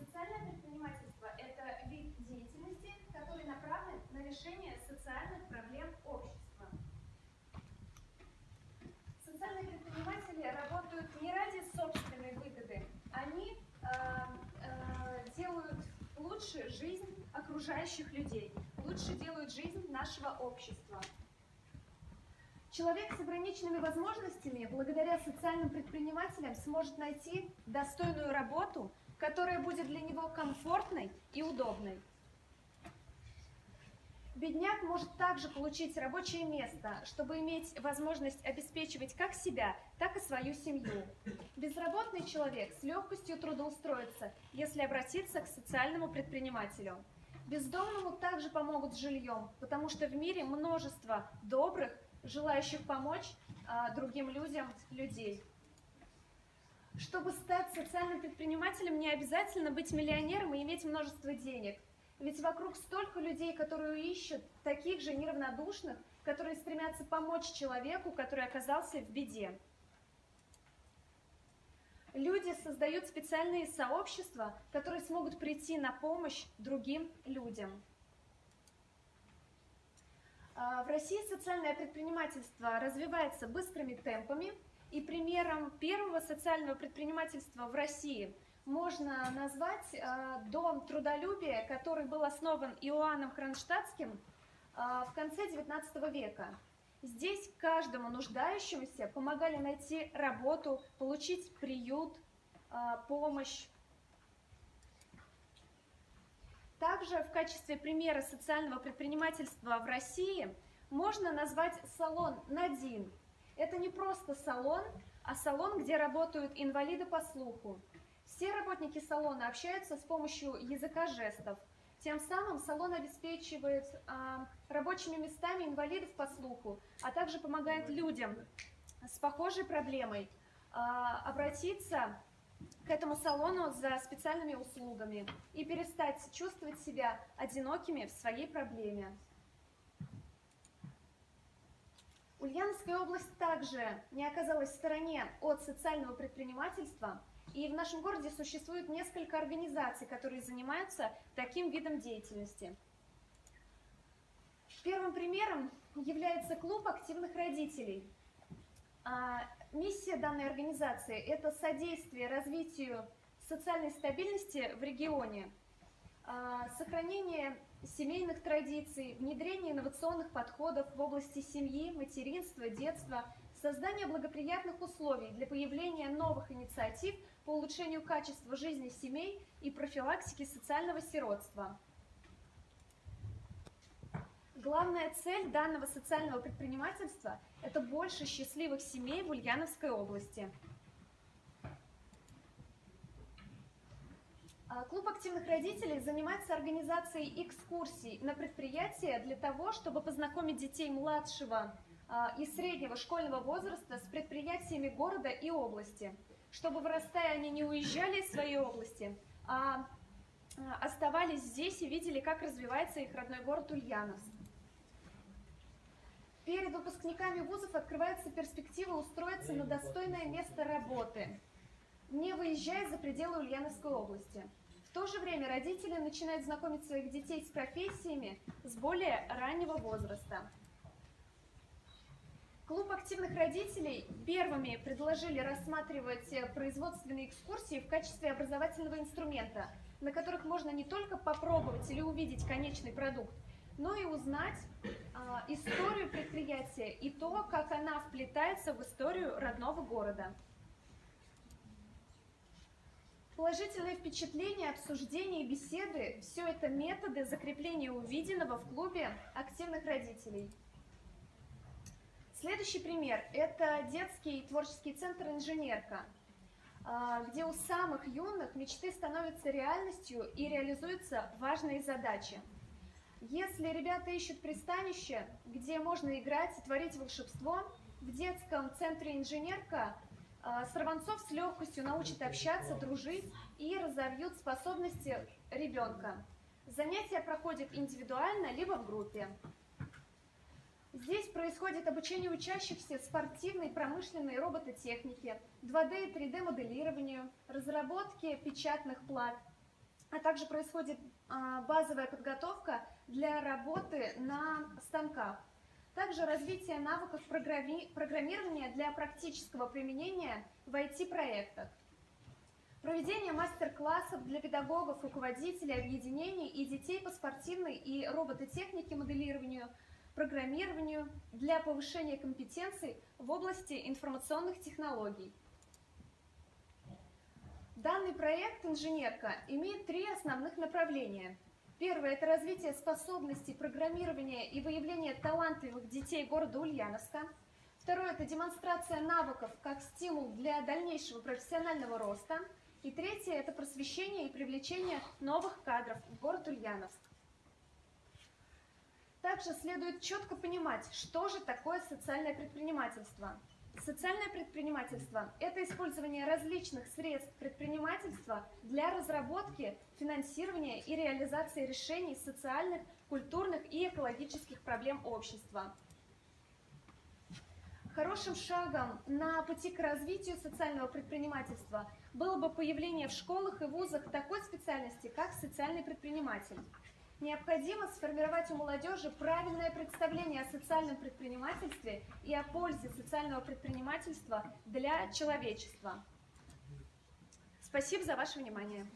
социальное предпринимательство – это вид деятельности, который направлен на решение социальных проблем общества. Социальные предприниматели работают не ради собственной выгоды, они э, э, делают лучше жизнь окружающих людей, лучше делают жизнь нашего общества. Человек с ограниченными возможностями благодаря социальным предпринимателям сможет найти достойную работу, которая будет для него комфортной и удобной. Бедняк может также получить рабочее место, чтобы иметь возможность обеспечивать как себя, так и свою семью. Безработный человек с легкостью трудоустроится, если обратиться к социальному предпринимателю. Бездомному также помогут с жильем, потому что в мире множество добрых, желающих помочь а, другим людям, людей. Чтобы стать социальным предпринимателем, не обязательно быть миллионером и иметь множество денег. Ведь вокруг столько людей, которые ищут таких же неравнодушных, которые стремятся помочь человеку, который оказался в беде. Люди создают специальные сообщества, которые смогут прийти на помощь другим людям. А, в России социальное предпринимательство развивается быстрыми темпами, и примером первого социального предпринимательства в России можно назвать а, Дом трудолюбия, который был основан Иоанном Кронштадтским а, в конце XIX века. Здесь каждому нуждающемуся помогали найти работу, получить приют, помощь. Также в качестве примера социального предпринимательства в России можно назвать салон «Надин». Это не просто салон, а салон, где работают инвалиды по слуху. Все работники салона общаются с помощью языка жестов. Тем самым салон обеспечивает а, рабочими местами инвалидов по слуху, а также помогает людям с похожей проблемой а, обратиться к этому салону за специальными услугами и перестать чувствовать себя одинокими в своей проблеме. Ульяновская область также не оказалась в стороне от социального предпринимательства, и в нашем городе существует несколько организаций, которые занимаются таким видом деятельности. Первым примером является клуб активных родителей. А, Миссия данной организации – это содействие развитию социальной стабильности в регионе, а, сохранение семейных традиций, внедрение инновационных подходов в области семьи, материнства, детства, создание благоприятных условий для появления новых инициатив по улучшению качества жизни семей и профилактики социального сиротства. Главная цель данного социального предпринимательства – это больше счастливых семей в Ульяновской области. Клуб активных родителей занимается организацией экскурсий на предприятия для того, чтобы познакомить детей младшего а, и среднего школьного возраста с предприятиями города и области, чтобы вырастая они не уезжали из своей области, а, а оставались здесь и видели, как развивается их родной город Ульяновск. Перед выпускниками вузов открывается перспектива устроиться на достойное место работы, не выезжая за пределы Ульяновской области. В то же время родители начинают знакомить своих детей с профессиями с более раннего возраста. Клуб активных родителей первыми предложили рассматривать производственные экскурсии в качестве образовательного инструмента, на которых можно не только попробовать или увидеть конечный продукт, но и узнать а, историю предприятия и то, как она вплетается в историю родного города. Положительные впечатления, обсуждения беседы – все это методы закрепления увиденного в клубе активных родителей. Следующий пример – это детский творческий центр «Инженерка», а, где у самых юных мечты становятся реальностью и реализуются важные задачи – если ребята ищут пристанище, где можно играть и творить волшебство, в детском центре инженерка Сорванцов с легкостью научит общаться, дружить и разовьют способности ребенка. Занятия проходят индивидуально, либо в группе. Здесь происходит обучение учащихся спортивной, промышленной робототехнике, 2D и 3D моделированию, разработке печатных плат, а также происходит а, базовая подготовка для работы на станках. Также развитие навыков программи- программирования для практического применения в IT-проектах. Проведение мастер-классов для педагогов, руководителей, объединений и детей по спортивной и робототехнике, моделированию, программированию для повышения компетенций в области информационных технологий. Данный проект «Инженерка» имеет три основных направления. Первое – это развитие способностей программирования и выявление талантливых детей города Ульяновска. Второе – это демонстрация навыков как стимул для дальнейшего профессионального роста. И третье – это просвещение и привлечение новых кадров в город Ульяновск. Также следует четко понимать, что же такое социальное предпринимательство. Социальное предпринимательство – это использование различных средств предпринимательства для разработки, финансирования и реализации решений социальных, культурных и экологических проблем общества. Хорошим шагом на пути к развитию социального предпринимательства было бы появление в школах и вузах такой специальности, как социальный предприниматель. Необходимо сформировать у молодежи правильное представление о социальном предпринимательстве и о пользе социального предпринимательства для человечества. Спасибо за ваше внимание.